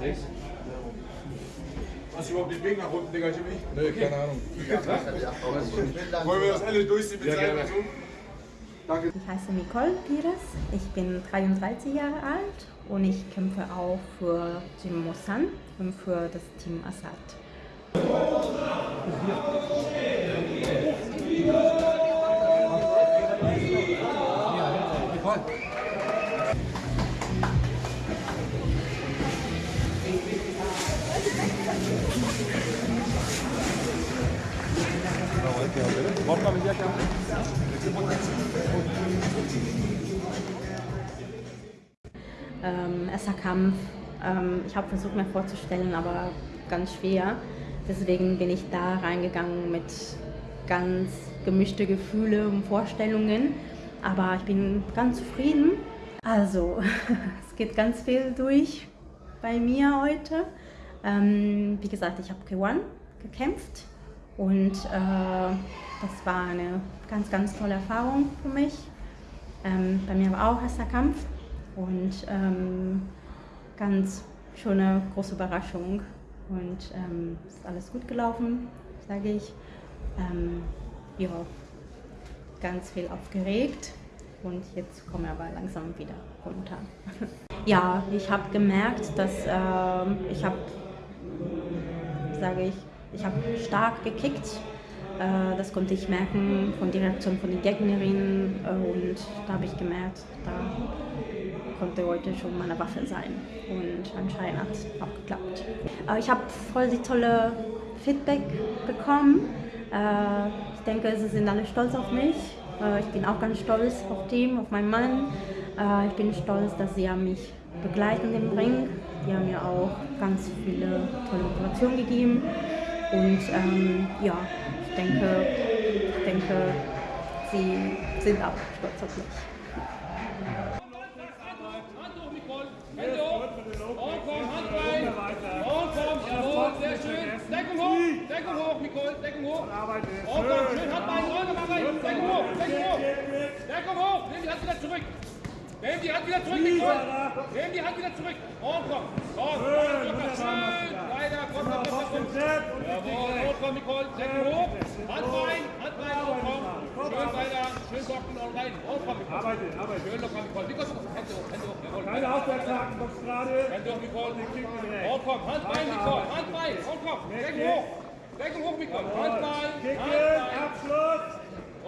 Sechs. Hast du überhaupt den Weg nach unten, Digga, Jimmy? Nö, keine Ahnung. Wollen wir das alle durchziehen mit Ja, seinem gerne. Versuch? Danke. Ich heiße Nicole Pires, ich bin 33 Jahre alt und ich kämpfe auch für Jim Mosan und für das Team Assad. Ähm, erster Kampf, ähm, ich habe versucht mir vorzustellen, aber ganz schwer. Deswegen bin ich da reingegangen mit ganz gemischte Gefühle und Vorstellungen. Aber ich bin ganz zufrieden. Also, es geht ganz viel durch bei mir heute. Ähm, wie gesagt, ich habe gewonnen, gekämpft und äh, das war eine ganz, ganz tolle Erfahrung für mich. Ähm, bei mir war auch erster Kampf und ähm, ganz schöne große Überraschung und ähm, ist alles gut gelaufen, sage ich. Ähm, ja, ganz viel aufgeregt und jetzt komme ich aber langsam wieder runter. ja, ich habe gemerkt, dass ähm, ich habe, sage ich, ich habe stark gekickt. Äh, das konnte ich merken von der Reaktion von den Gegnerinnen äh, und da habe ich gemerkt, da konnte heute schon meine Waffe sein und anscheinend hat es auch geklappt. Äh, ich habe voll die tolle Feedback bekommen. Ich denke, sie sind alle stolz auf mich. Ich bin auch ganz stolz auf Team, auf meinen Mann. Ich bin stolz, dass sie mich begleiten im Ring. Die haben mir auch ganz viele tolle Motivationen gegeben. Und ähm, ja, ich denke, ich denke, sie sind auch stolz auf mich. Hand hoch, Nicole. Schön. Deckung hoch, Deckung Deckung hoch. Und komm, schön, Hand rein, Rolle mal rein. Deckung hoch, Deckung hoch. Deckung hoch, nimm die Hand wieder zurück. Nimm die Hand wieder zurück, Nicole. Nimm die Hand wieder zurück. Und komm. Komm, locker, schön. Weiter, komm, komm, komm, komm. Jawohl, und komm, Nicole, Deckung hoch. Hand rein, Hand rein, und komm. Schön weiter, schön bocken und rein. Und komm, Nicole. Arbeite, arbeite. Schön locker, Nicole. Nicole, Hände hoch, Hände hoch. Jawohl. Keine Aufwärtshaken, Box gerade. Hände hoch, Nicole. Und komm, Hand rein, Nicole, Hand rein, und komm, Deckung hoch, Deckung hoch, Nicole, Hand rein, Kicken, Abschluss.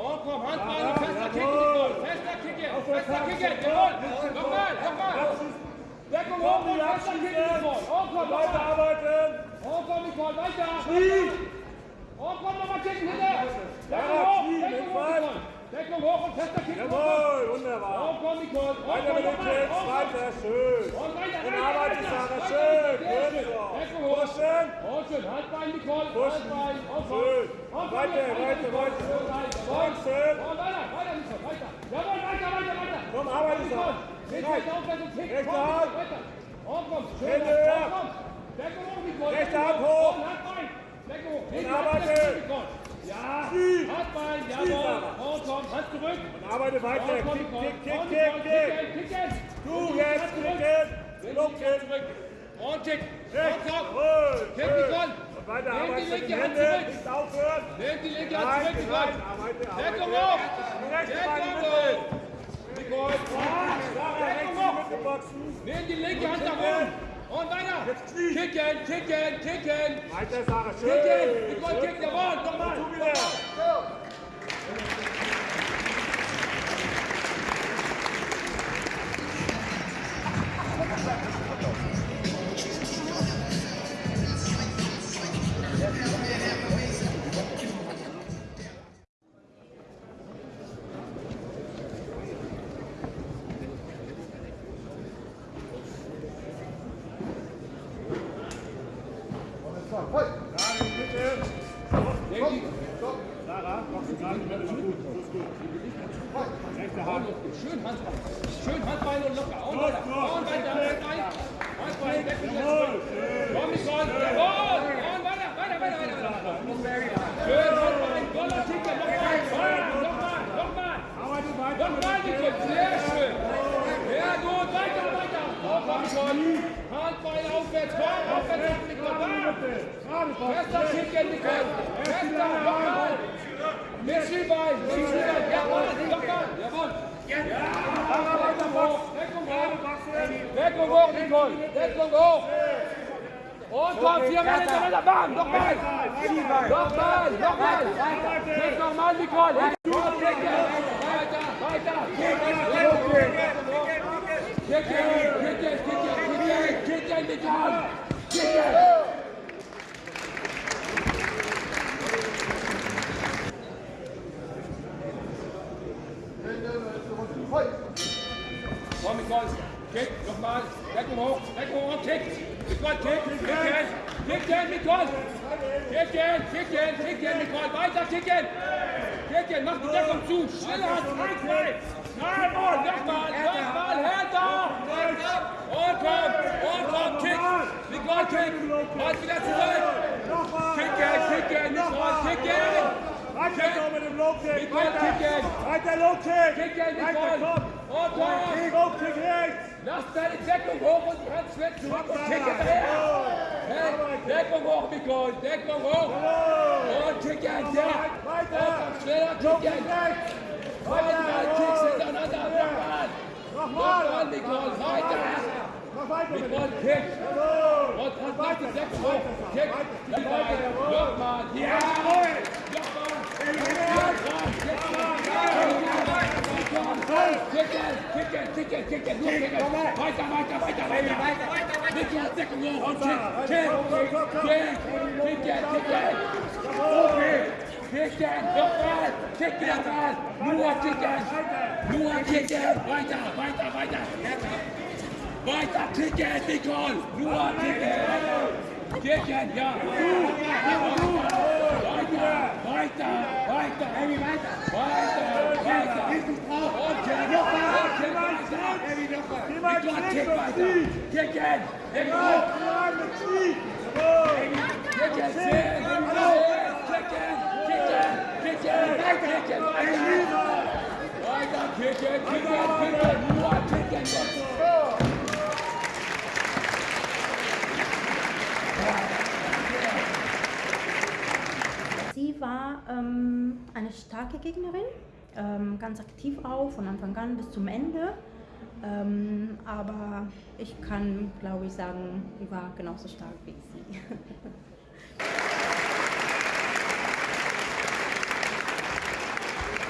Und komm, Hand rein und fester Kicken, fester Kicken, fester Kicken, jawohl, nochmal, nochmal, Deckung hoch und fester Kicken, und komm, Weiter weiter, arbeiten. und komm, Nicole, weiter, Knie. und komm, nochmal Kicken hinter, Deckung hoch, Deckung hoch, Deckung hoch und fester Kicken, Jawohl, wunderbar. und komm, Nicole, und Weiter mit dem nochmal, Kick, und komm, weiter, schön. und weiter, Und weiter, arbeite, weiter, Sarah, weiter, schön. Gut so. Pushen. Und Handbein, Pushen. Handbein, und komm. Schön. Und komm, Weiter, jetzt, weiter, weiter. Und schön. Und weiter, weiter, Nicole, weiter. Jawohl, weiter, weiter, weiter. Komm, arbeite. Sarah. Jetzt Rechts. rechts aufwärts und kick. Rechte Hand. weiter. Und komm, schön. Und komm. Deckung hoch, Nicole. Rechte Hand hoch. Und Handbein. Deckung hoch. Linke arbeite. Ja. Handbein, jawohl. Und komm, Hand zurück. Und arbeite weiter. Und Kick, kick, kick, Und kick, kick. kicken, kicken. Du Und jetzt zurück. kicken. Die. Und Rechts. Kick, schön. Nicole. Und weiter Nimm die mit linke Hand zurück. Nicht aufhören. Nimm die linke Hand zurück, Deckung hoch. Die rechte Deckung hoch. Deckung in die hoch. Mitte boxen. Nimm die linke Hand nach oben. Und weiter. Jetzt Knie. Kicken, kicken, kicken. Weiter, Sarah, schön. Kicken. Nicole, Schön. kick, jawohl. Nochmal. Tu Rechte Hand. Schön Handbein. Schön Handbein und locker. Und weiter. Und weiter. Handbein. Jawohl. Komm, Nicole. Jawohl. Und weiter, weiter, weiter, weiter. Schön Handbein. Toller Kicker. Nochmal. Nochmal. Nochmal. Nochmal, Nicole. Händen. Sehr schön. Sehr gut. Weiter, weiter. Komm Nicole. Handbein aufwärts, komm, aufwärts. Fester Kicken, Nicole. Fester, nochmal. Mit Schienbein, mit Schienbein. Jawohl, locker. Jawohl. Deckung hoch, Deckung hoch. Deckung hoch, Nicole. Deckung hoch. Und komm, vier Mann hintereinander, bam, nochmal. Nochmal, nochmal. Jetzt nochmal, Nicole. Weiter, weiter. Kicken, kicken, kicken, kicken, kicken, Nicole. Kicken. Nicole. Kick, nochmal. Deckung hoch, Deckung hoch, kick. Nicole, kick, kicken. Kicken, Nicole. Kicken, kicken, kicken, Nicole. Weiter kicken. Kicken, mach die Deckung zu. Schneller, frei, frei. Jawohl, nochmal, nochmal, härter. Und komm, und komm, kick. Nicole, kick. Und wieder zurück. Kicken, kicken, Nicole, kicken. Weiter mit dem Low Kick. Nicole, Weiter. Weiter Low Kick. Kicken, Weiter, komm. Und komm. Low Kick rechts. Lass deine Deckung hoch und ganz weg zurück und kick hinterher. Deckung hoch, Nicole, Deckung hoch. Und kick ein, ja. Weiter. Komm schneller, kick ein. rechts. Zweimal Kicks hintereinander, nochmal. Nochmal. Nicole, weiter. Weiter Nicole, kick. Und und mach die Deckung hoch. Kick. Nochmal. Ja. Kicken, kicken, kicken, kicken, nur kicken. Weiter, weiter, weiter, weiter. Nicole, Deckung hoch und kick, kick, kick, kicken, kicken. Okay. Kicken, nochmal, kicken, nochmal. Nur kicken, nur kicken. Weiter, weiter, weiter. Weiter kicken, Nicole. Nur kicken. Kicken, ja. Weiter, weiter, weiter. Weiter, weiter. Und kick, und kick weiter. Nicole, kick weiter. Kicken, Nicole. Rein mit Knie. Jawohl. Kicken, sehr, kicken, kicken, kicken, kicken, weiter. Weiter, kicken, kicken, Sie war ähm, eine starke Gegnerin, ähm, ganz aktiv auch, von Anfang an bis zum Ende. Ähm, aber ich kann, glaube ich, sagen, sie war genauso stark wie sie.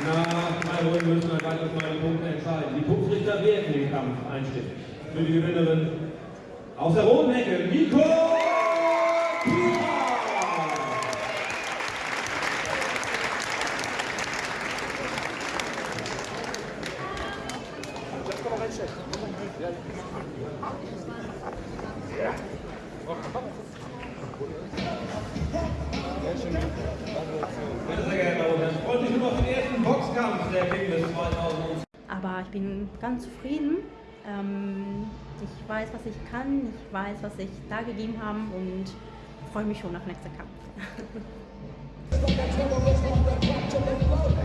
Nach drei Runden müssen wir weiter meine Punkte entscheiden. Die Punktrichter werden den Kampf einstimmen. Für die Gewinnerin aus der roten Ecke, Nico Pira. Meine sehr geehrten Damen und Herren, freut mich nur auf den ersten Boxkampf der King des 2000. Aber ich bin ganz zufrieden. Ähm, ich weiß, was ich kann, ich weiß, was ich da gegeben habe und freue mich schon auf nächsten Kampf.